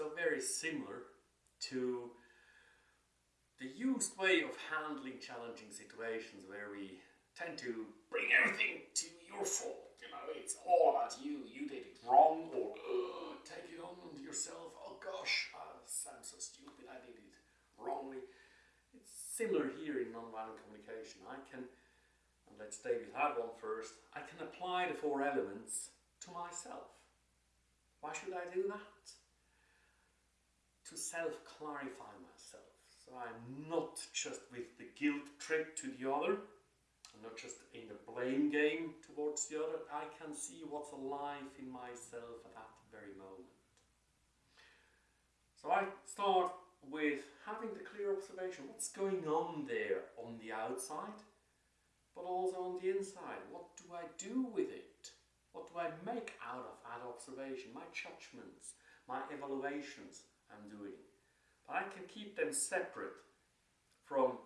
so very similar to the used way of handling challenging situations where we tend to bring everything to your fault. You know, it's all about you. You did it wrong, or take it on yourself. Oh gosh, uh, I'm so stupid. I did it wrongly. It's similar here in nonviolent communication. I can, and let's stay with that one first. I can apply the four elements to myself. Why should I do that? To self-clarify myself. So I'm not just with the guilt trip to the other, I'm not just in the blame game towards the other, I can see what's alive in myself at that very moment. So I start with having the clear observation, what's going on there on the outside, but also on the inside. What do I do with it? What do I make out of that observation? My judgments, my evaluations I'm doing. But I can keep them separate from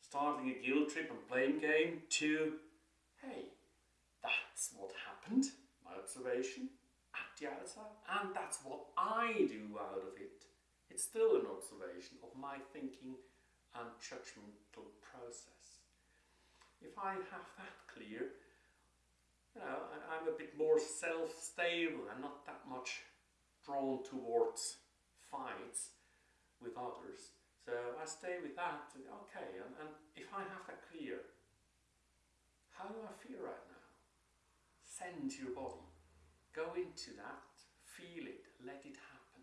starting a guilt trip and blame game to, hey, that's what happened, my observation at the outside, and that's what I do out of it. It's still an observation of my thinking and judgmental process. If I have that clear, you know, I'm a bit more self-stable and not that much drawn towards with others. So I stay with that, okay, and, and if I have that clear, how do I feel right now? Send your body. Go into that, feel it, let it happen.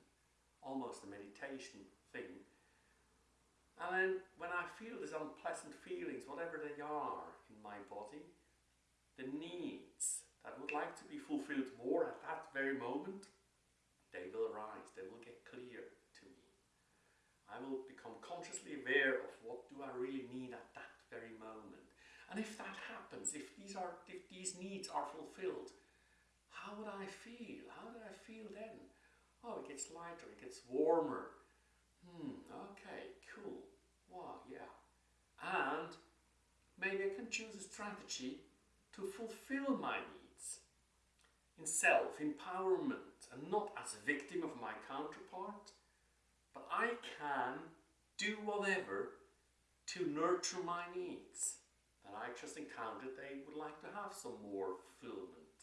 Almost a meditation thing. And then when I feel these unpleasant feelings, whatever they are in my body, the needs that would like to be fulfilled more at that very moment, they will arise, they will get clear. I will become consciously aware of what do I really need at that very moment. And if that happens, if these are if these needs are fulfilled, how would I feel? How do I feel then? Oh, it gets lighter, it gets warmer. Hmm, okay, cool. Wow, yeah. And maybe I can choose a strategy to fulfill my needs in self-empowerment and not as a victim of my counterpart, but I can do whatever to nurture my needs. And I just encountered they would like to have some more fulfillment.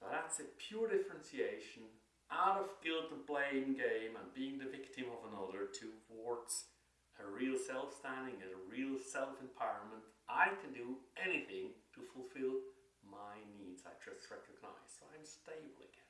So that's a pure differentiation out of guilt and blame game and being the victim of another towards a real self-standing and a real self-empowerment. I can do anything to fulfill my needs. I just recognize. So I'm stable again.